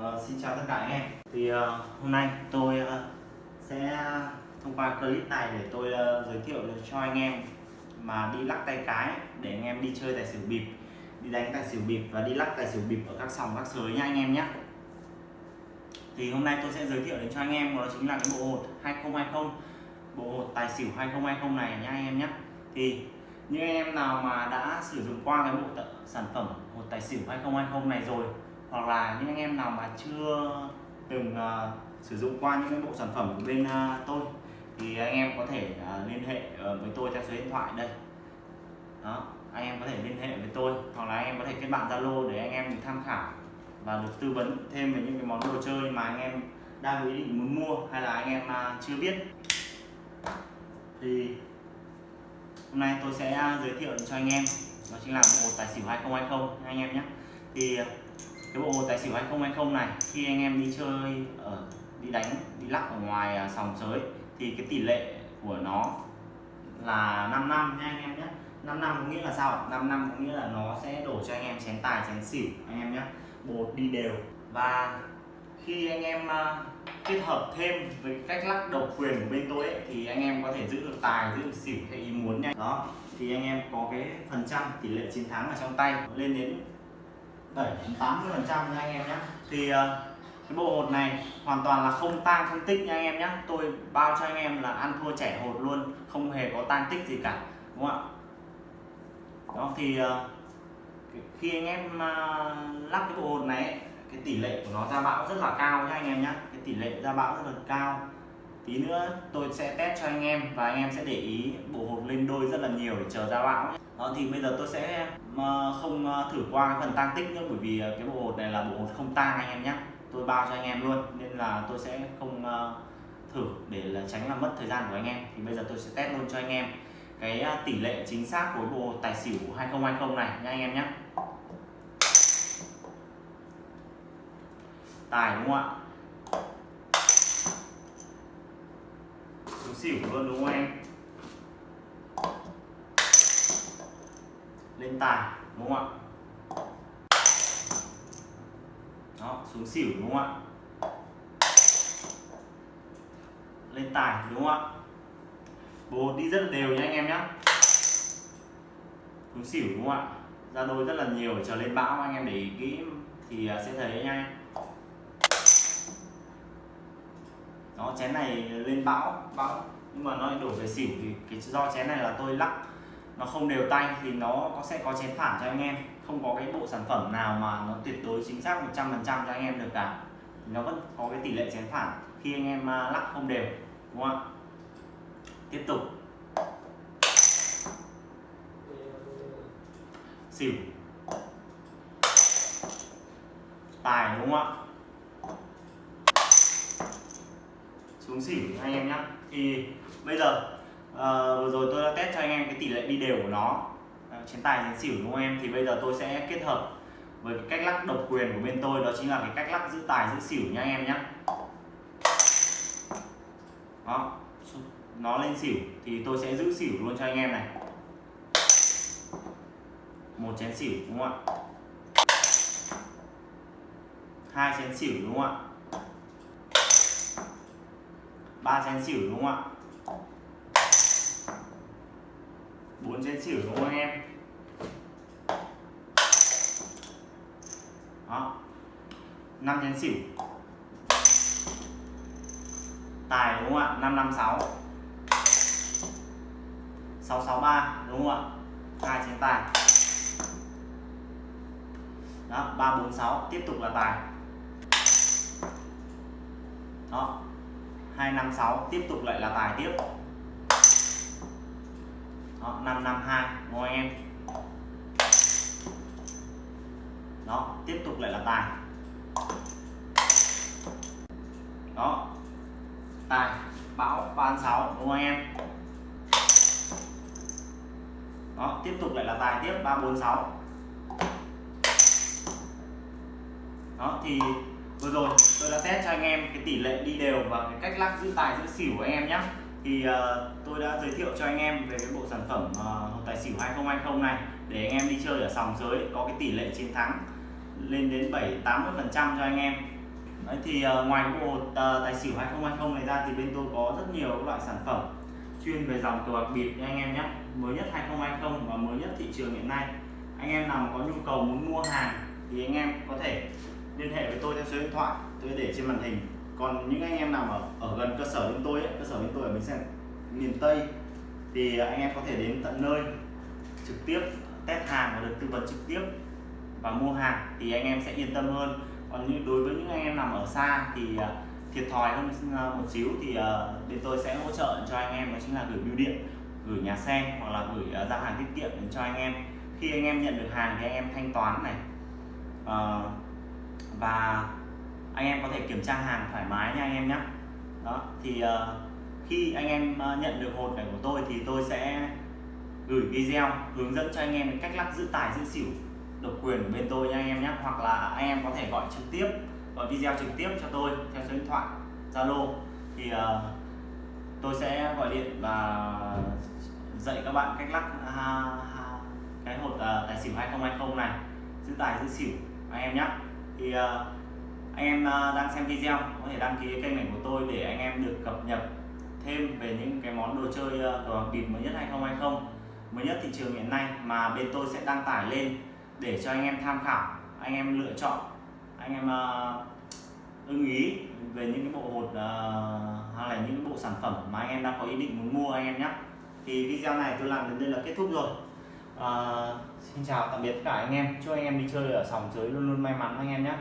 Ờ, xin chào tất cả anh em. Thì uh, hôm nay tôi uh, sẽ thông qua clip này để tôi uh, giới thiệu cho anh em mà đi lắc tay cái để anh em đi chơi tài xỉu bịp đi đánh tài xỉu bịp và đi lắc tài xỉu bịp ở các sòng các sới nha anh em nhé thì hôm nay tôi sẽ giới thiệu đến cho anh em đó chính là cái bộ hột 2020 bộ hột tài xỉu 2020 này nha anh em nhé thì những anh em nào mà đã sử dụng qua cái bộ sản phẩm hột tài xỉu 2020 này rồi hoặc là những anh em nào mà chưa từng uh, sử dụng qua những cái bộ sản phẩm của bên uh, tôi thì anh em có thể uh, liên hệ uh, với tôi theo số điện thoại đây. Đó anh em có thể liên hệ với tôi hoặc là anh em có thể kết bạn zalo để anh em tham khảo và được tư vấn thêm về những cái món đồ chơi mà anh em đang ý định muốn mua hay là anh em uh, chưa biết. Thì hôm nay tôi sẽ giới thiệu cho anh em đó chính là bộ tài xỉu 2020 anh em nhé. Thì cái bộ tài xỉu 2020 này khi anh em đi chơi ở đi đánh đi lắc ở ngoài à, sòng sới thì cái tỷ lệ của nó là 5 năm nha anh em nhé 5 năm có nghĩa là sao 5 năm có nghĩa là nó sẽ đổ cho anh em chén tài chén xỉu anh em nhé bột đi đều. Và khi anh em uh, kết hợp thêm với cách lắc độc quyền của bên tôi ấy, thì anh em có thể giữ được tài giữ được xỉu theo ý muốn nha. Đó thì anh em có cái phần trăm tỷ lệ chiến thắng ở trong tay lên đến 7 đến 80 phần trăm nha anh em nhé thì ờ, cái bộ hột này hoàn toàn là không tang không tích nha anh em nhé tôi bao cho anh em là ăn thua trẻ hột luôn, không hề có tang tích gì cả, đúng không ạ? Đó, thì ờ, khi anh em ờ, lắp cái bộ hột này cái tỷ lệ của nó ra bão rất là cao nha anh em nhé cái tỷ lệ ra bão rất là cao tí nữa tôi sẽ test cho anh em và anh em sẽ để ý bộ hộp lên đôi rất là nhiều để chờ ra bão đó, thì bây giờ tôi sẽ không ờ, thử qua cái phần tăng tích nữa bởi vì ờ, cái bộ hột này là bộ hột không tang anh em nhé. Tôi bao cho anh em luôn, nên là tôi sẽ không ờ, thử để là tránh làm mất thời gian của anh em. Thì bây giờ tôi sẽ test luôn cho anh em cái tỷ lệ chính xác của bộ tài xỉu 2020 này nha anh em nhé. Tài đúng không ạ? Xỉu luôn đúng không em? Lên tài, đúng không ạ? Đó, xuống xỉu đúng không ạ? Lên tài đúng không ạ? Bố đi rất là đều nha anh em nhé xuống xỉu đúng không ạ? Ra đôi rất là nhiều trở chờ lên bão, anh em để ý kỹ thì à, sẽ thấy nha nó chén này lên bão bão. Nhưng mà nó đổ về xỉu thì cái do chén này là tôi lắc. Nó không đều tay thì nó có, sẽ có chén phản cho anh em. Không có cái bộ sản phẩm nào mà nó tuyệt đối chính xác 100% cho anh em được cả. Thì nó vẫn có cái tỷ lệ chén phản khi anh em à, lắc không đều, đúng không ạ? Tiếp tục. Xỉu tài, đúng không ạ? Xuống xỉu anh em nhé thì bây giờ à, vừa rồi tôi đã test cho anh em cái tỷ lệ đi đều của nó. Ờ, à, chiến tài chiến xỉu đúng không em? Thì bây giờ tôi sẽ kết hợp với cái cách lắc độc quyền của bên tôi đó chính là cái cách lắc giữ tài giữ xỉu nha anh em nhé đó nó lên xỉu thì tôi sẽ giữ xỉu luôn cho anh em này. Một chén xỉu đúng không ạ? Hai chén xỉu đúng không ạ? Ba chén xỉu đúng không ạ? Bốn chén xỉu đúng không anh em? Đó. Năm chén xỉu. Tài đúng không ạ? Năm năm sáu. Sáu sáu ba đúng không ạ? Hai chén tài. Đó, ba bốn sáu. Tiếp tục là tài. Đó. 256 tiếp tục lại là tài tiếp. Đó 552 đúng anh em. Đó, tiếp tục lại là tài. Đó, tài bão 36 đúng không anh em. Đó, tiếp tục lại là tài tiếp 346 đó, thì vừa rồi tôi đã test cho anh em cái tỷ lệ đi đều và cái cách lắc giữ tài giữ xỉu của anh em nhé thì uh, tôi đã giới thiệu cho anh em về cái bộ sản phẩm uh, tài xỉu 2020 này để anh em đi chơi ở sòng giới có cái tỷ lệ chiến thắng lên đến 7 80 phần trăm cho anh em. Đấy, thì uh, ngoài cái bộ uh, tài xỉu 2020 này ra thì bên tôi có rất nhiều các loại sản phẩm chuyên về dòng cờ bạc bịp anh em nhé mới nhất 2020 và mới nhất thị trường hiện nay. Anh em nào có nhu cầu muốn mua hàng thì anh em có thể liên hệ với tôi theo số điện thoại tôi để trên màn hình. Còn những anh em nào ở, ở gần cơ sở bên tôi ấy, cơ sở bên tôi ở bến xe miền Tây thì anh em có thể đến tận nơi trực tiếp test hàng và được tư vấn trực tiếp và mua hàng thì anh em sẽ yên tâm hơn. Còn như đối với những anh em nằm ở xa thì à, thiệt thòi hơn à, một xíu thì à, bên tôi sẽ hỗ trợ cho anh em đó chính là gửi bưu điện gửi nhà xe hoặc là gửi giao hàng tiết kiệm đến cho anh em. Khi anh em nhận được hàng thì anh em thanh toán này và anh em có thể kiểm tra hàng thoải mái nha anh em nhé đó thì ờ, khi anh em ờ, nhận được hột này của tôi thì tôi sẽ gửi video hướng dẫn cho anh em cách lắc giữ tài giữ xỉu độc quyền của bên tôi nha anh em nhé hoặc là anh em có thể gọi trực tiếp gọi video trực tiếp cho tôi theo số điện thoại Zalo. Thì uh, tôi sẽ gọi điện và dạy các bạn cách lắc uh, cái hột uh, tài xỉu 2020 này. Giữ tài giữ xỉu anh em nhé thì uh, anh em uh, đang xem video có thể đăng ký kênh này của tôi để anh em được cập nhật thêm về những cái món đồ chơi uh, cờ bịp mới nhất 2020 mới nhất thị trường hiện nay mà bên tôi sẽ đăng tải lên để cho anh em tham khảo anh em lựa chọn anh em uh, ưng ý về những cái bộ hột uh, hay là những bộ sản phẩm mà anh em đang có ý định muốn mua anh em nhé. Thì video này tôi làm đến đây là kết thúc rồi. À, xin chào, tạm biệt tất cả anh em. Chúc anh em đi chơi ở sòng dưới luôn luôn may mắn anh em nhé.